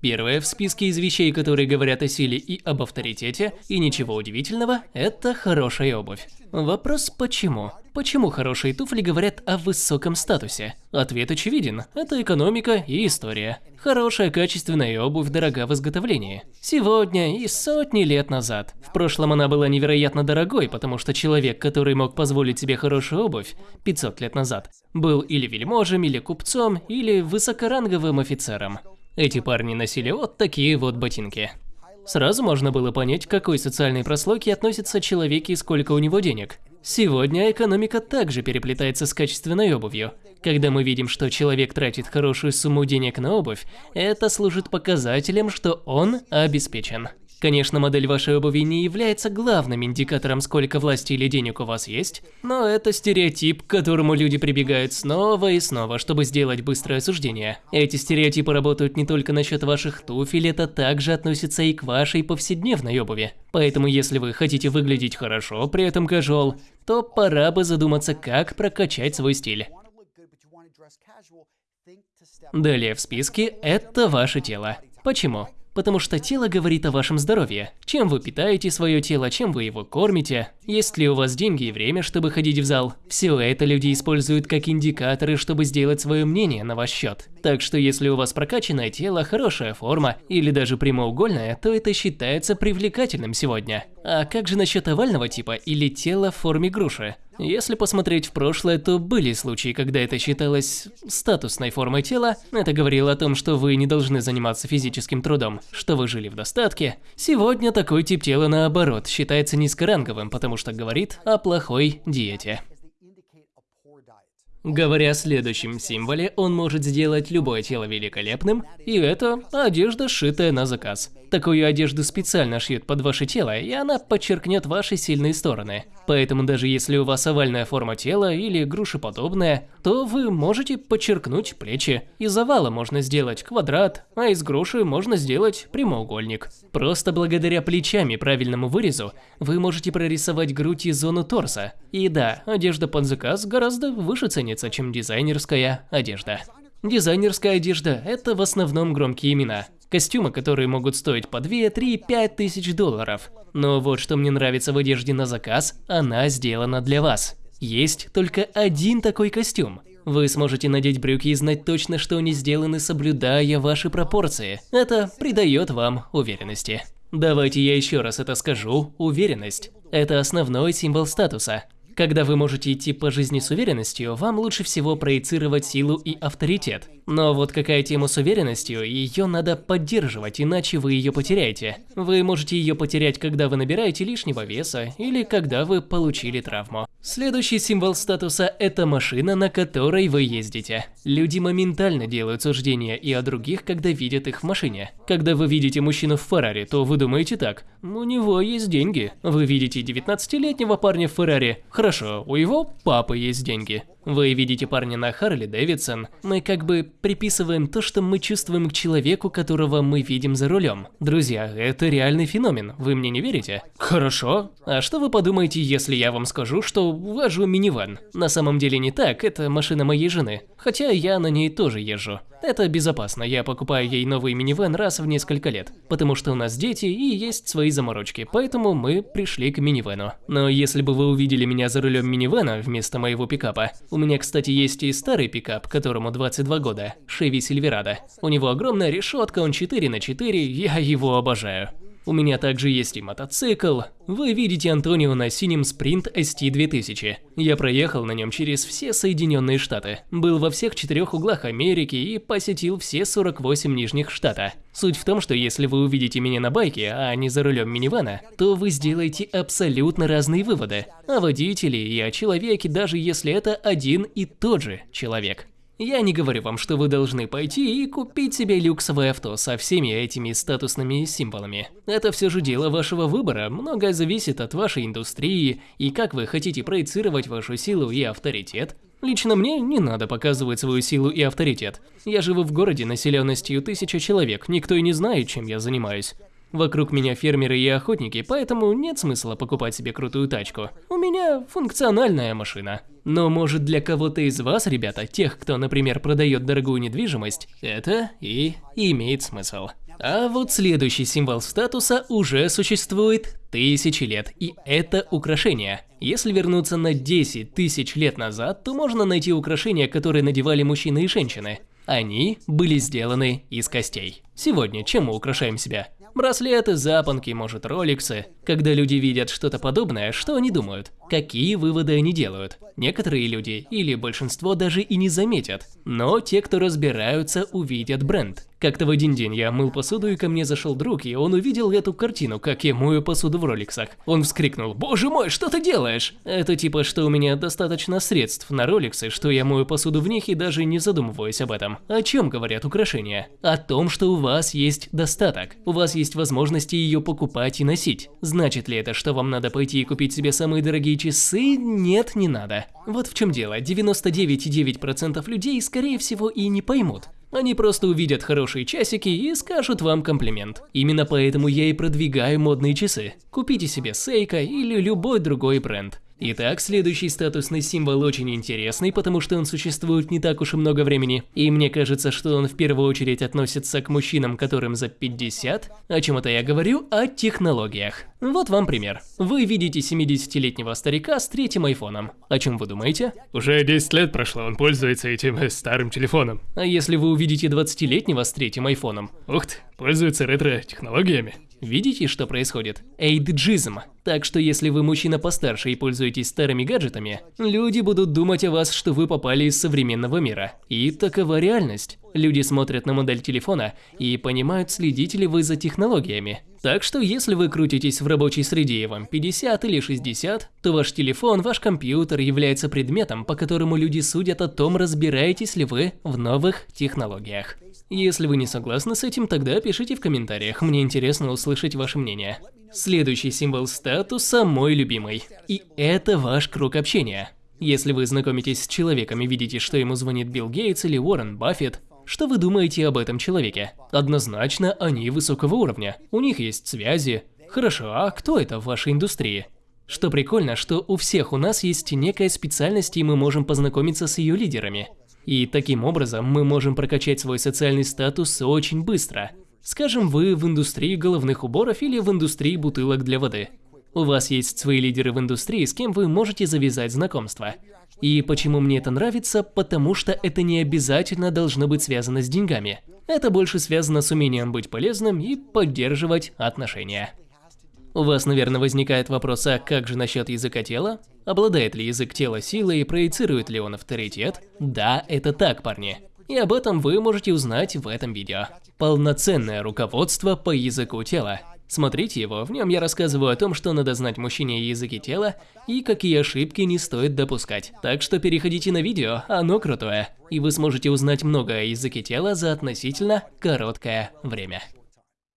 Первое в списке из вещей, которые говорят о силе и об авторитете, и ничего удивительного, это хорошая обувь. Вопрос почему? Почему хорошие туфли говорят о высоком статусе? Ответ очевиден – это экономика и история. Хорошая качественная обувь дорога в изготовлении. Сегодня и сотни лет назад. В прошлом она была невероятно дорогой, потому что человек, который мог позволить себе хорошую обувь 500 лет назад, был или вельможем, или купцом, или высокоранговым офицером. Эти парни носили вот такие вот ботинки. Сразу можно было понять, к какой социальной прослойке относится человек и сколько у него денег. Сегодня экономика также переплетается с качественной обувью. Когда мы видим, что человек тратит хорошую сумму денег на обувь, это служит показателем, что он обеспечен. Конечно, модель вашей обуви не является главным индикатором, сколько власти или денег у вас есть, но это стереотип, к которому люди прибегают снова и снова, чтобы сделать быстрое суждение. Эти стереотипы работают не только насчет ваших туфель, это также относится и к вашей повседневной обуви. Поэтому если вы хотите выглядеть хорошо, при этом casual, то пора бы задуматься, как прокачать свой стиль. Далее в списке – это ваше тело. Почему? Потому что тело говорит о вашем здоровье. Чем вы питаете свое тело, чем вы его кормите, есть ли у вас деньги и время, чтобы ходить в зал. Все это люди используют как индикаторы, чтобы сделать свое мнение на ваш счет. Так что если у вас прокачанное тело, хорошая форма или даже прямоугольная, то это считается привлекательным сегодня. А как же насчет овального типа или тела в форме груши? Если посмотреть в прошлое, то были случаи, когда это считалось статусной формой тела. Это говорило о том, что вы не должны заниматься физическим трудом, что вы жили в достатке. Сегодня такой тип тела, наоборот, считается низкоранговым, потому что говорит о плохой диете. Говоря о следующем символе, он может сделать любое тело великолепным, и это одежда, сшитая на заказ. Такую одежду специально шьют под ваше тело, и она подчеркнет ваши сильные стороны. Поэтому даже если у вас овальная форма тела или грушеподобная, то вы можете подчеркнуть плечи. Из овала можно сделать квадрат, а из груши можно сделать прямоугольник. Просто благодаря плечам и правильному вырезу вы можете прорисовать грудь и зону торса. И да, одежда под заказ гораздо выше ценится, чем дизайнерская одежда. Дизайнерская одежда – это в основном громкие имена. Костюмы, которые могут стоить по 2, 3, 5 тысяч долларов. Но вот что мне нравится в одежде на заказ, она сделана для вас. Есть только один такой костюм. Вы сможете надеть брюки и знать точно, что они сделаны, соблюдая ваши пропорции. Это придает вам уверенности. Давайте я еще раз это скажу. Уверенность – это основной символ статуса. Когда вы можете идти по жизни с уверенностью, вам лучше всего проецировать силу и авторитет. Но вот какая тема с уверенностью, ее надо поддерживать, иначе вы ее потеряете. Вы можете ее потерять, когда вы набираете лишнего веса или когда вы получили травму. Следующий символ статуса – это машина, на которой вы ездите. Люди моментально делают суждения и о других, когда видят их в машине. Когда вы видите мужчину в Феррари, то вы думаете так – у него есть деньги. Вы видите 19-летнего парня в Феррари – хорошо, у его папы есть деньги. Вы видите парня на Харли Дэвидсон, мы как бы приписываем то, что мы чувствуем к человеку, которого мы видим за рулем. Друзья, это реальный феномен, вы мне не верите? Хорошо. А что вы подумаете, если я вам скажу, что вожу минивэн? На самом деле не так, это машина моей жены. Хотя я на ней тоже езжу. Это безопасно, я покупаю ей новый минивэн раз в несколько лет. Потому что у нас дети и есть свои заморочки, поэтому мы пришли к минивэну. Но если бы вы увидели меня за рулем минивэна вместо моего пикапа, у меня, кстати, есть и старый пикап, которому 22 года, Chevy Silverado. У него огромная решетка, он 4 на 4, я его обожаю. У меня также есть и мотоцикл. Вы видите Антонио на синем Sprint ST2000. Я проехал на нем через все Соединенные Штаты. Был во всех четырех углах Америки и посетил все 48 нижних штата. Суть в том, что если вы увидите меня на байке, а не за рулем минивана, то вы сделаете абсолютно разные выводы. О водителе и о человеке, даже если это один и тот же человек. Я не говорю вам, что вы должны пойти и купить себе люксовое авто со всеми этими статусными символами. Это все же дело вашего выбора, многое зависит от вашей индустрии и как вы хотите проецировать вашу силу и авторитет. Лично мне не надо показывать свою силу и авторитет. Я живу в городе населенностью тысяча человек, никто и не знает, чем я занимаюсь. Вокруг меня фермеры и охотники, поэтому нет смысла покупать себе крутую тачку. У меня функциональная машина. Но может для кого-то из вас, ребята, тех, кто, например, продает дорогую недвижимость, это и имеет смысл. А вот следующий символ статуса уже существует тысячи лет, и это украшение. Если вернуться на 10 тысяч лет назад, то можно найти украшения, которые надевали мужчины и женщины. Они были сделаны из костей. Сегодня чем мы украшаем себя? Браслеты, запонки, может роликсы. Когда люди видят что-то подобное, что они думают? Какие выводы они делают? Некоторые люди, или большинство даже и не заметят. Но те, кто разбираются, увидят бренд. Как-то в один день я мыл посуду, и ко мне зашел друг, и он увидел эту картину, как я мою посуду в роликсах. Он вскрикнул, боже мой, что ты делаешь? Это типа, что у меня достаточно средств на роликсы, что я мою посуду в них и даже не задумываюсь об этом. О чем говорят украшения? О том, что у вас есть достаток. У вас есть возможности ее покупать и носить. Значит ли это, что вам надо пойти и купить себе самые дорогие часы? Нет, не надо. Вот в чем дело, 99,9% людей скорее всего и не поймут. Они просто увидят хорошие часики и скажут вам комплимент. Именно поэтому я и продвигаю модные часы. Купите себе Seiko или любой другой бренд. Итак, следующий статусный символ очень интересный, потому что он существует не так уж и много времени, и мне кажется, что он в первую очередь относится к мужчинам, которым за 50. О чем это я говорю? О технологиях. Вот вам пример. Вы видите 70-летнего старика с третьим айфоном. О чем вы думаете? Уже 10 лет прошло, он пользуется этим э, старым телефоном. А если вы увидите 20-летнего с третьим айфоном? Ух ты, пользуется ретро-технологиями. Видите, что происходит? Эйджизм. Так что если вы мужчина постарше и пользуетесь старыми гаджетами, люди будут думать о вас, что вы попали из современного мира. И такова реальность. Люди смотрят на модель телефона и понимают, следите ли вы за технологиями. Так что если вы крутитесь в рабочей среде и вам 50 или 60, то ваш телефон, ваш компьютер является предметом, по которому люди судят о том, разбираетесь ли вы в новых технологиях. Если вы не согласны с этим, тогда пишите в комментариях, мне интересно услышать ваше мнение. Следующий символ статуса – мой любимый. И это ваш круг общения. Если вы знакомитесь с человеком и видите, что ему звонит Билл Гейтс или Уоррен Баффет, что вы думаете об этом человеке? Однозначно, они высокого уровня. У них есть связи. Хорошо, а кто это в вашей индустрии? Что прикольно, что у всех у нас есть некая специальность, и мы можем познакомиться с ее лидерами. И таким образом мы можем прокачать свой социальный статус очень быстро. Скажем, вы в индустрии головных уборов или в индустрии бутылок для воды. У вас есть свои лидеры в индустрии, с кем вы можете завязать знакомство. И почему мне это нравится? Потому что это не обязательно должно быть связано с деньгами. Это больше связано с умением быть полезным и поддерживать отношения. У вас, наверное, возникает вопрос, а как же насчет языка тела? Обладает ли язык тела силой и проецирует ли он авторитет? Да, это так, парни. И об этом вы можете узнать в этом видео. Полноценное руководство по языку тела. Смотрите его, в нем я рассказываю о том, что надо знать мужчине языки тела и какие ошибки не стоит допускать. Так что переходите на видео, оно крутое. И вы сможете узнать много о языке тела за относительно короткое время.